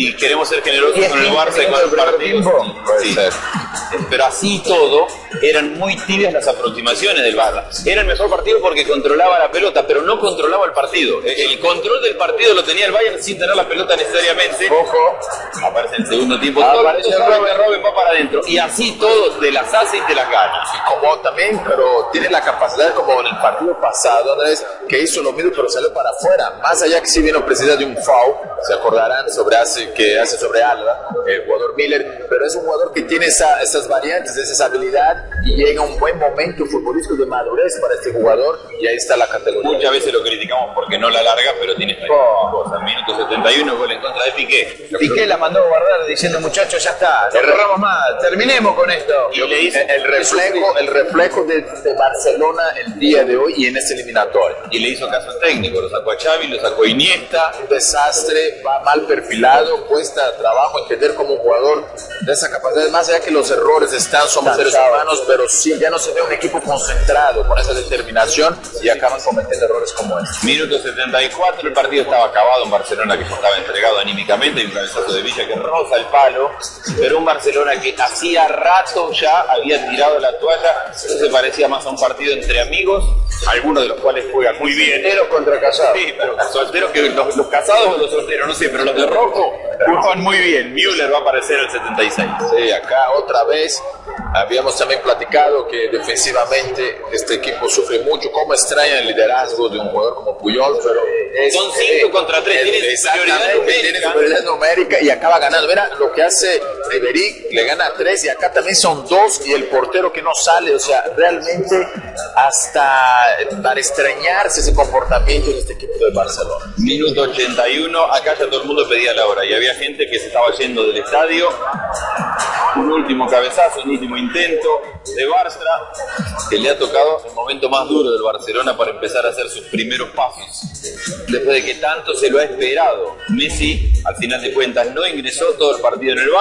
y queremos ser generosos ¿Y es con el Barça y con el partido. Puede Sí. ser. Pero así todo, eran muy tibias las aproximaciones del Barça. Era el mejor partido porque controlaba la pelota, pero no controlaba el partido. El control del partido lo tenía el Bayern sin tener la pelota necesariamente. Ojo, Aparece el segundo tiempo. Ah, todo el aparece Robben. que Robben va para adentro. Y así todo te las hace y te las gana. como también, pero tiene la capacidad como en el partido pasado, Andrés, que hizo lo mismo pero salió para afuera. Más allá que si vino precisa de un foul, se acordarán sobre hace, que hace sobre Alba, el jugador Miller, pero es un jugador que tiene esa- esas variantes, esa habilidad y llega un buen momento futbolístico de madurez para este jugador y ahí está la categoría. Muchas veces lo criticamos porque no la larga, pero tiene esta Oh. cosa. Minuto 71, gol en contra de Piqué. Piqué la mandó a guardar diciendo muchachos ya está, no corramos más, terminemos con esto. Y le hizo- el reflejo, el reflejo de, de Barcelona el día de hoy y en este eliminatorio. Y le hizo caso al técnico, lo sacó a Xavi, lo sacó a Iniesta. un desastre, va mal perfilado, cuesta trabajo entender como un jugador de esa capacidad, más allá que los errores están, somos seres humanos, pero sí, ya no se ve un equipo concentrado con esa determinación y acaban cometiendo errores como este. Minuto 74, el partido estaba acabado, un Barcelona que ya estaba entregado anímicamente, y un cabezazo de Villa que roza el palo, pero un Barcelona que hacía rato ya había tirado la toalla, eso se parecía más a un partido entre amigos, algunos de los cuales juegan muy bien. Solteros contra casados. Sí, pero solteros que los, los casados o los solteros, no sé, pero los de rojo jugaban muy bien. Müller va a aparecer el 76. Sí, acá otra vez habíamos también platicado que defensivamente este equipo sufre mucho, como extraña el liderazgo de un jugador como Puyol, pero es- Son cinco contra tres, tiene exactamente, superioridad numérica. tiene superioridad numérica y acaba ganando. Mira lo que hace Ribery, le gana a tres y acá también son dos y el portero que no sale, o sea, realmente hasta para extrañarse ese comportamiento de este equipo de Barcelona. Minuto 81, acá ya todo el mundo pedía la hora y había gente que se estaba yendo del estadio. Un último cabezazo, un último intento de Barça, que le ha tocado el momento más duro del Barcelona para empezar a hacer sus primeros pasos. Después de que tanto se lo ha esperado. Messi, al final de cuentas, no ingresó todo el partido en el banco.